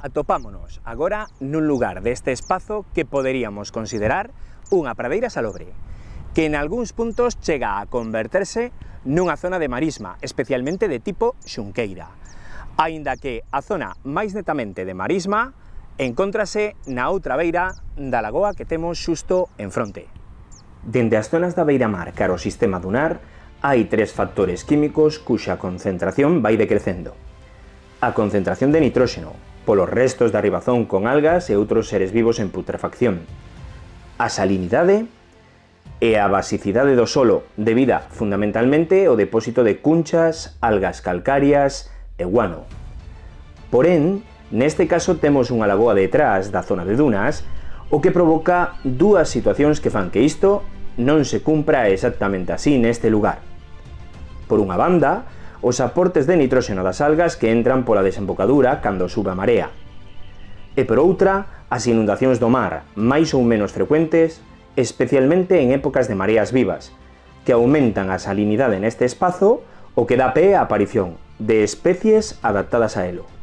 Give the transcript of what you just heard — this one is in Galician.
Atopámonos agora nun lugar deste espazo que poderíamos considerar unha pradeira salobre, que en algúns puntos chega a converterse nunha zona de marisma, especialmente de tipo xunqueira, aínda que a zona máis netamente de marisma encóntrase na outra beira da lagoa que temos xusto en fronte. Dende as zonas da beira-mar cara ao sistema dunar, hai tres factores químicos cuxa concentración vai decrecendo. A concentración de nitróxeno, polos restos da ribazón con algas e outros seres vivos en putrefacción. A salinidade e a basicidade do solo, debida fundamentalmente ao depósito de cunchas, algas calcarias e guano. Porén, neste caso temos unha lagoa detrás da zona de dunas, o que provoca dúas situacións que fan que isto non se cumpra exactamente así neste lugar. Por unha banda, os aportes de nitróxeno das algas que entran pola desembocadura cando sube a marea. E por outra, as inundacións do mar, máis ou menos frecuentes, especialmente en épocas de mareas vivas, que aumentan a salinidade neste espazo, o que dá pé á aparición de especies adaptadas a elo.